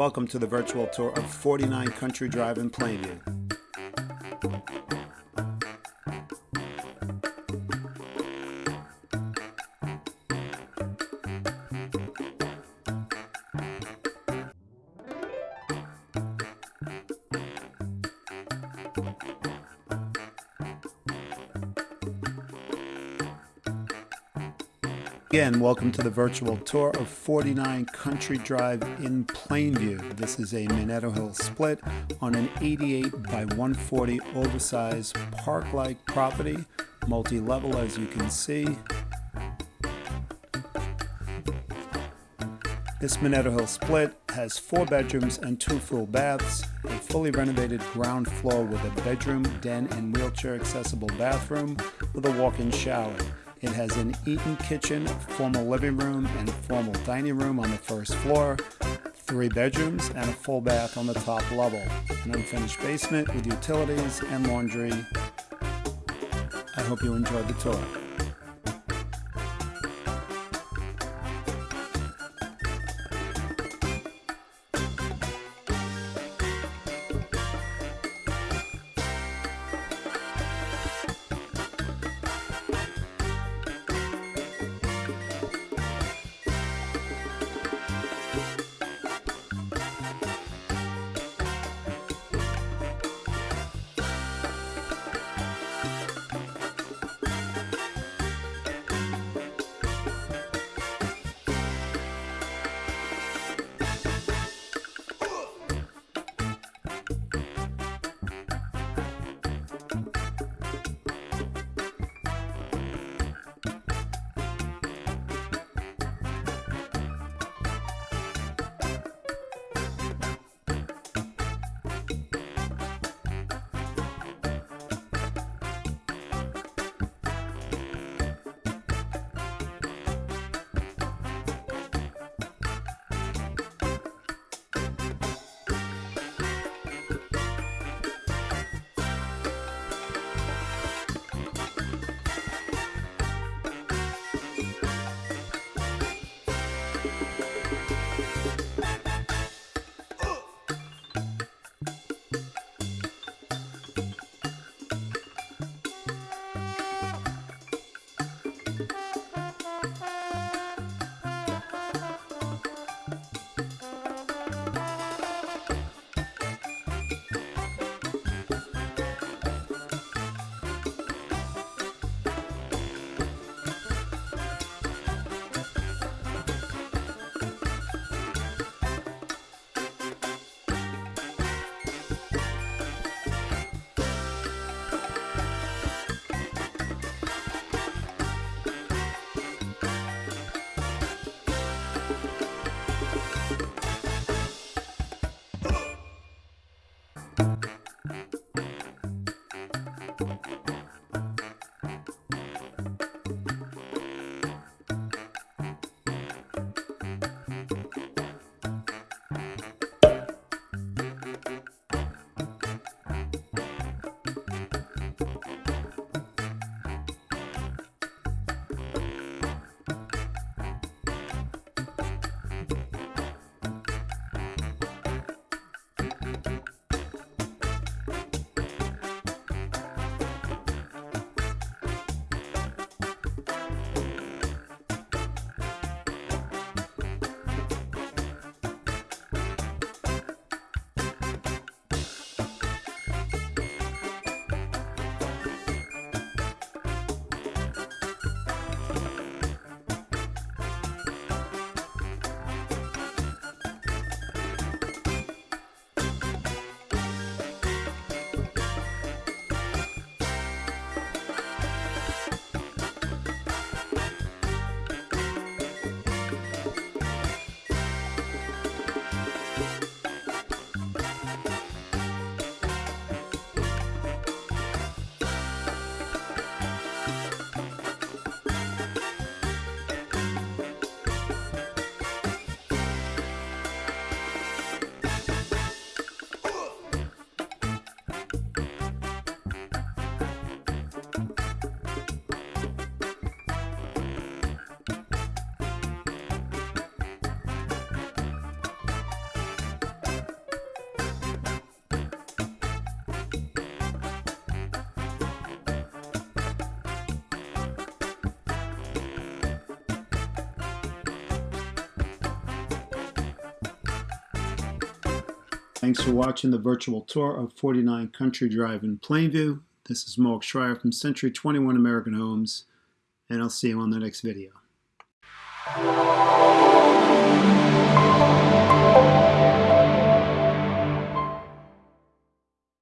Welcome to the virtual tour of 49 Country Drive in Plainview. Again, welcome to the virtual tour of 49 Country Drive in Plainview. This is a Manetto Hill split on an 88 by 140 oversized park-like property, multi-level as you can see. This Manetto Hill split has four bedrooms and two full baths, a fully renovated ground floor with a bedroom, den, and wheelchair accessible bathroom with a walk-in shower. It has an eat-in kitchen, formal living room, and formal dining room on the first floor, three bedrooms, and a full bath on the top level. An unfinished basement with utilities and laundry. I hope you enjoyed the tour. Thanks for watching the virtual tour of 49 Country Drive in Plainview. This is Mark Schreier from Century 21 American Homes, and I'll see you on the next video.